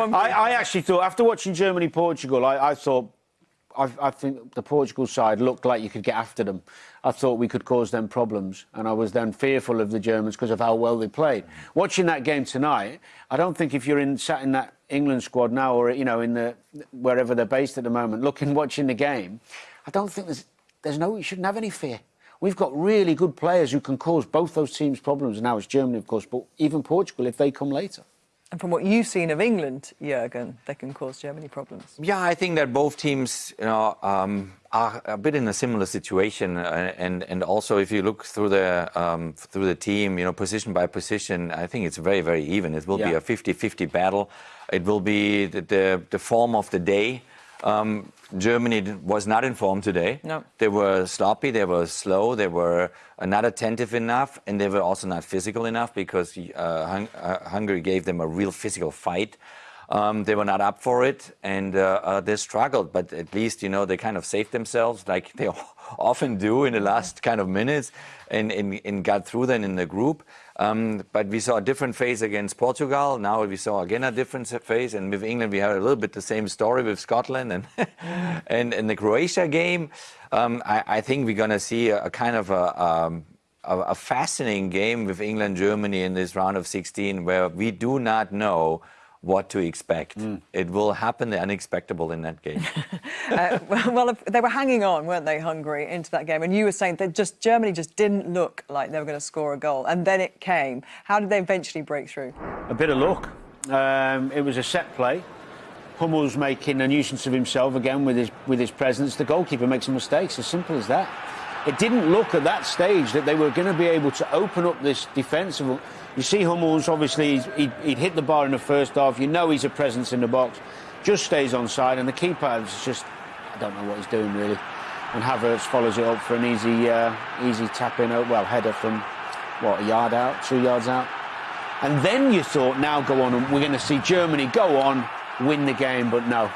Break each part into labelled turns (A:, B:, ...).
A: I, I, actually thought, after watching Germany-Portugal, I, I, thought, I, I, think the Portugal side looked like you could get after them. I thought we could cause them problems, and I was then fearful of the Germans because of how well they played. Watching that game tonight, I don't think if you're in sat in that England squad now, or you know, in the wherever they're based at the moment, looking watching the game, I don't think there's there's no you shouldn't have any fear. We've got really good players who can cause both those teams problems. And now it's Germany, of course, but even Portugal if they come later.
B: And from what you've seen of England, Jurgen, they can cause Germany problems.
C: Yeah, I think that both teams, you know, um, are a bit in a similar situation, uh, and and also if you look through the um, through the team, you know, position by position, I think it's very very even. It will yeah. be a 50-50 battle. It will be the, the, the form of the day. Um, Germany was not informed today.
B: No.
C: They were sloppy, they were slow, they were not attentive enough, and they were also not physical enough because uh, Hung uh, Hungary gave them a real physical fight. Um, they were not up for it, and uh, uh they struggled. But at least, you know, they kind of saved themselves, like they often do in the last kind of minutes, and, and, and got through then in the group. Um, but we saw a different phase against Portugal. Now we saw again a different phase, and with England we had a little bit the same story with Scotland and and in the Croatia game. Um, I, I, think we're going to see a, a, kind of a, um, a, a fascinating game with England Germany in this round of 16, where we do not know what to expect. Mm. It will happen the unexpected in that game.
B: uh, well, they were hanging on, weren't they, Hungary, into that game? And you were saying that just Germany just didn't look like they were going to score a goal, and then it came. How did they eventually break through?
A: A bit of luck. Um, it was a set play. Hummels making a nuisance of himself again with his with his presence. The goalkeeper makes some mistakes. As simple as that. It didn't look at that stage that they were going to be able to open up this defensive you see Hummels, obviously, he'd, he'd, hit the bar in the first half. You know he's a presence in the box. Just stays on side, and the keeper is just, I don't know what he's doing, really. And Havertz follows it up for an easy, uh, easy tap in, well, header from, what, a yard out, two yards out. And then you thought, now go on, and we're going to see Germany go on, win the game, but no.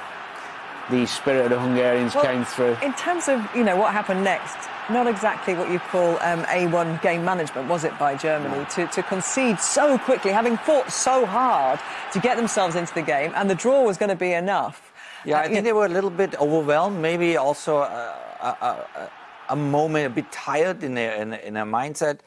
A: The spirit of the Hungarians well, came through.
B: In terms of, you know, what happened next, not exactly what you call um, A1 game management, was it, by Germany, to, to concede so quickly, having fought so hard to get themselves into the game, and the draw was going to be enough.
C: Yeah, I uh, think they were a little bit overwhelmed, maybe also a, a, a, a moment, a bit tired in their, in, in their mindset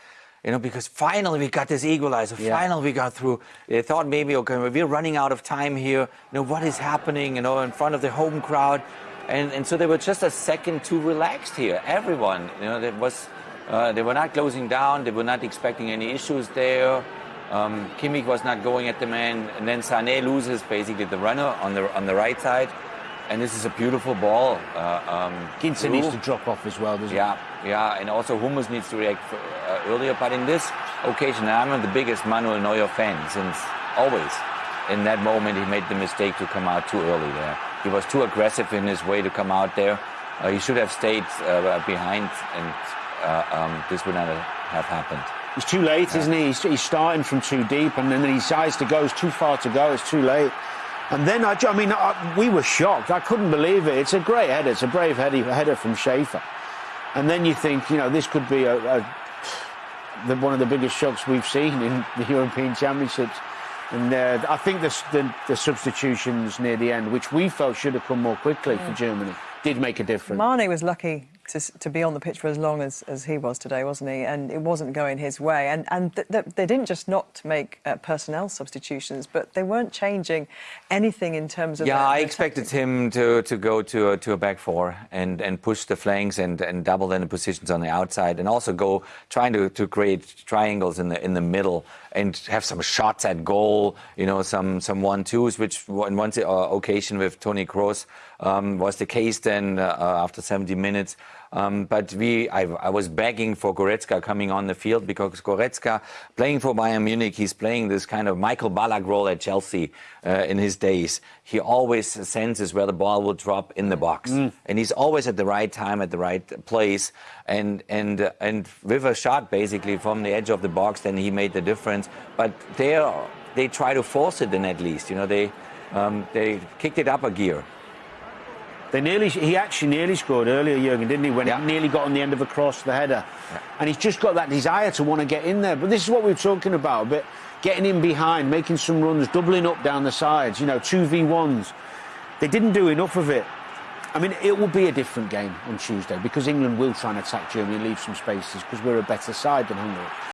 C: you know, because finally we got this equalizer. Yeah. Finally we got through. They thought maybe, okay, we're running out of time here. You know, what is happening, you know, in front of the home crowd? And, and so they were just a second too relaxed here. Everyone, you know, that was, uh, they were not closing down. They were not expecting any issues there. Um, Kimmich was not going at the man, and then Sané loses basically the runner on the on the right side, and this is a beautiful ball. Uh, um,
A: Ginter needs to drop off as well, doesn't
C: yeah, he? Yeah, yeah, and also Hummels needs to react for, uh, earlier. But in this occasion, I'm the biggest Manuel Neuer fan since always. In that moment, he made the mistake to come out too early there. He was too aggressive in his way to come out there. Uh, he should have stayed uh, behind, and uh, um, this would not have happened.
A: He's too late, yeah. isn't he? He's, he's, starting from too deep, and then he decides to go. It's too far to go. It's too late. And then, I, I mean, I, we were shocked. I couldn't believe it. It's a great header. It's a brave header from Schaefer. And then you think, you know, this could be a, a the, one of the biggest shocks we've seen in the European Championships. And uh, I think the, the, the, substitutions near the end, which we felt should have come more quickly yeah. for Germany, did make a difference.
B: Mane was lucky to, to be on the pitch for as long as, as he was today, wasn't he? And it wasn't going his way. And, and th th they didn't just not make uh, personnel substitutions, but they weren't changing anything in terms of.
C: Yeah,
B: their,
C: I expected him to, to go to a, to a back four and, and push the flanks and, and double then the positions on the outside and also go trying to, to create triangles in the in the middle and have some shots at goal, you know, some some one twos, which in one uh, occasion with Tony Kroos um, was the case then uh, after 70 minutes. Um, but we, I, I, was begging for Goretzka coming on the field because Goretzka, playing for Bayern Munich, he's playing this kind of Michael Ballack role at Chelsea uh, in his days. He always senses where the ball will drop in the box, mm. and he's always at the right time, at the right place. And and uh, and with a shot basically from the edge of the box, then he made the difference. But they they try to force it in at least, you know, they um, they kicked it up a gear.
A: They nearly, he actually nearly scored earlier, Jurgen, didn't he? When yeah. he nearly got on the end of a cross, the header. Yeah. And he's just got that desire to want to get in there. But this is what we are talking about a bit. getting in behind, making some runs, doubling up down the sides, you know, 2v1s. They didn't do enough of it. I mean, it will be a different game on Tuesday because England will try and attack Germany and leave some spaces because we're a better side than Hungary.